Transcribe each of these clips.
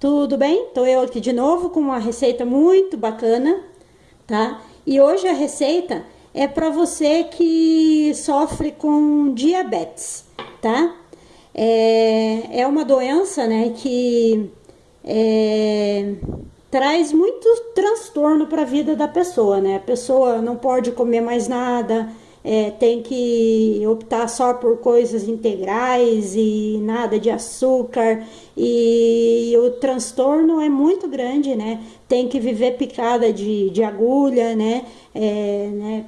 Tudo bem? Tô eu aqui de novo com uma receita muito bacana, tá? E hoje a receita é para você que sofre com diabetes, tá? É, é uma doença, né, que é, traz muito transtorno para a vida da pessoa, né? A pessoa não pode comer mais nada, é, tem que optar só por coisas integrais e nada de açúcar e o transtorno é muito grande, né? Tem que viver picada de, de agulha, né? É, né?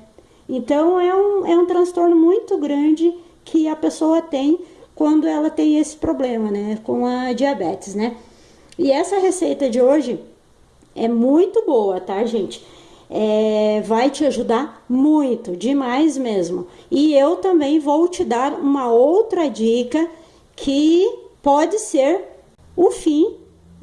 Então é um, é um transtorno muito grande que a pessoa tem quando ela tem esse problema, né? Com a diabetes, né? E essa receita de hoje é muito boa, tá, gente? É, vai te ajudar muito, demais mesmo. E eu também vou te dar uma outra dica que pode ser o fim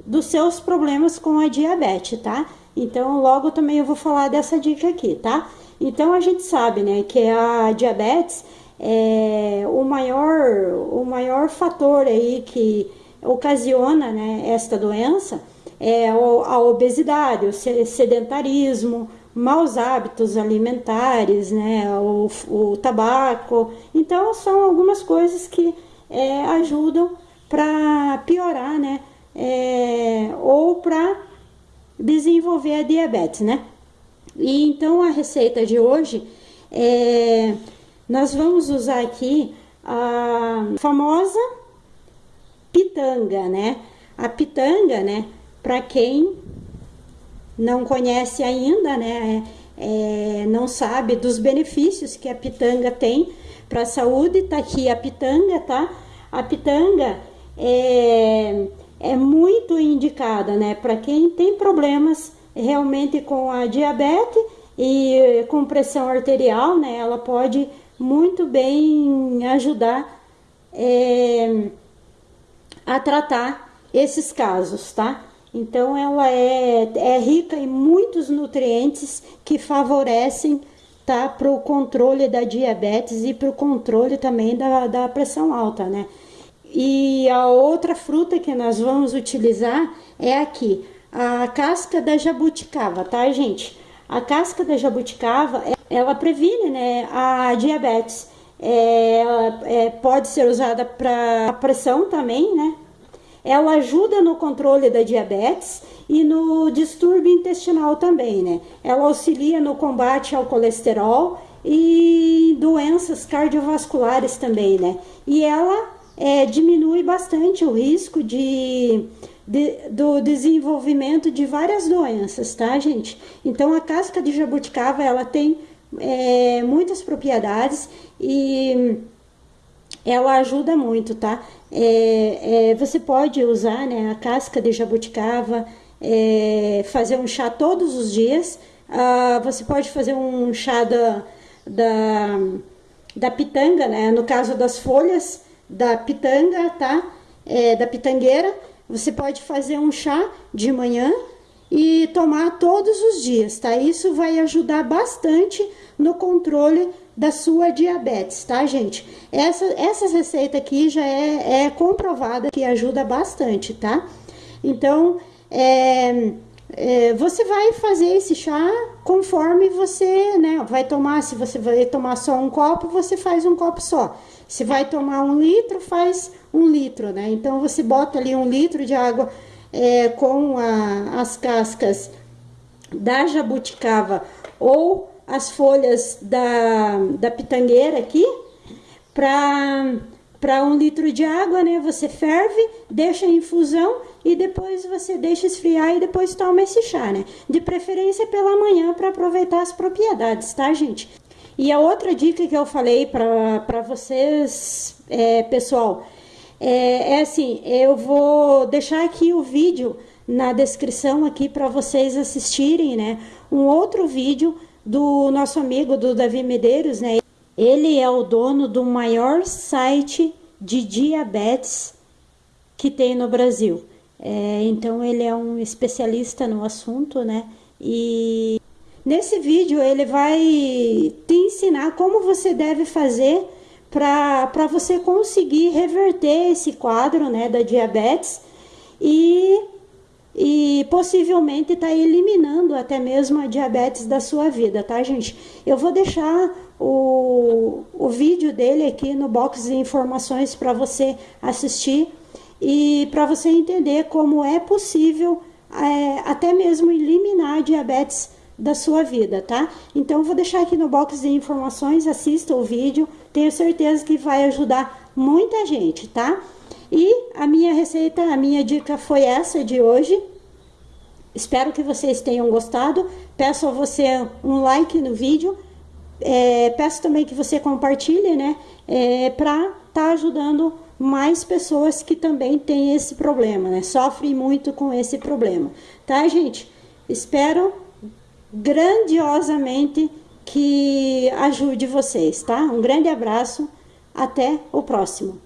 dos seus problemas com a diabetes, tá? Então, logo também eu vou falar dessa dica aqui, tá? Então, a gente sabe, né, que a diabetes é o maior, o maior fator aí que ocasiona, né, esta doença é a obesidade, o sedentarismo, maus hábitos alimentares, né, o, o tabaco. Então, são algumas coisas que é, ajudam para piorar, né, é, ou para desenvolver a diabetes, né. E então, a receita de hoje, é, nós vamos usar aqui a famosa pitanga, né. A pitanga, né, para quem não conhece ainda, né, é, não sabe dos benefícios que a pitanga tem para a saúde, tá aqui a pitanga, tá? A pitanga é, é muito indicada, né, para quem tem problemas realmente com a diabetes e com pressão arterial, né, ela pode muito bem ajudar é, a tratar esses casos, tá? Então, ela é, é rica em muitos nutrientes que favorecem tá, para o controle da diabetes e para o controle também da, da pressão alta, né? E a outra fruta que nós vamos utilizar é aqui, a casca da jabuticaba, tá, gente? A casca da jabuticaba, ela previne né, a diabetes. É, é, pode ser usada para pressão também, né? Ela ajuda no controle da diabetes e no distúrbio intestinal também, né? Ela auxilia no combate ao colesterol e doenças cardiovasculares também, né? E ela é, diminui bastante o risco de, de, do desenvolvimento de várias doenças, tá, gente? Então, a casca de jabuticaba, ela tem é, muitas propriedades e ela ajuda muito, tá? É, é, você pode usar né, a casca de jabuticaba, é, fazer um chá todos os dias. Ah, você pode fazer um chá da, da, da pitanga, né? No caso das folhas da pitanga, tá? É, da pitangueira. Você pode fazer um chá de manhã e tomar todos os dias, tá? Isso vai ajudar bastante no controle da sua diabetes, tá, gente? Essa, essa receita aqui já é, é comprovada que ajuda bastante, tá? Então, é, é, você vai fazer esse chá conforme você, né, vai tomar, se você vai tomar só um copo, você faz um copo só. Se vai tomar um litro, faz um litro, né? Então, você bota ali um litro de água é, com a, as cascas da jabuticaba ou as folhas da, da pitangueira aqui para um litro de água, né? Você ferve, deixa em infusão e depois você deixa esfriar e depois toma esse chá, né? De preferência pela manhã para aproveitar as propriedades, tá, gente? E a outra dica que eu falei para vocês, é, pessoal, é, é assim, eu vou deixar aqui o vídeo na descrição aqui para vocês assistirem, né? Um outro vídeo do nosso amigo do Davi Medeiros, né? Ele é o dono do maior site de diabetes que tem no Brasil. É, então ele é um especialista no assunto, né? E nesse vídeo ele vai te ensinar como você deve fazer para você conseguir reverter esse quadro, né, da diabetes e possivelmente está eliminando até mesmo a diabetes da sua vida, tá, gente? Eu vou deixar o, o vídeo dele aqui no box de informações para você assistir e para você entender como é possível é, até mesmo eliminar a diabetes da sua vida, tá? Então, vou deixar aqui no box de informações, assista o vídeo, tenho certeza que vai ajudar muita gente, tá? E a minha receita, a minha dica foi essa de hoje. Espero que vocês tenham gostado. Peço a você um like no vídeo. É, peço também que você compartilhe, né? É, para estar tá ajudando mais pessoas que também têm esse problema, né? Sofrem muito com esse problema. Tá, gente? Espero grandiosamente que ajude vocês, tá? Um grande abraço, até o próximo.